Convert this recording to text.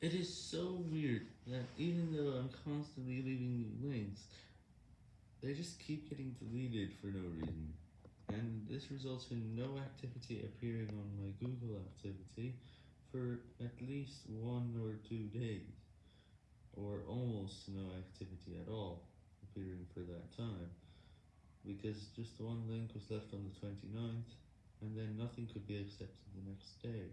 It is so weird that even though I'm constantly leaving new links, they just keep getting deleted for no reason, and this results in no activity appearing on my Google activity for at least one or two days, or almost no activity at all appearing for that time, because just one link was left on the 29th, and then nothing could be accepted the next day.